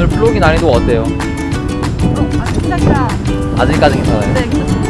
오늘 플로깅 난이도 어때요? 어, 아, 괜찮다. 아직까지 괜찮아요. 네, 괜찮습니다.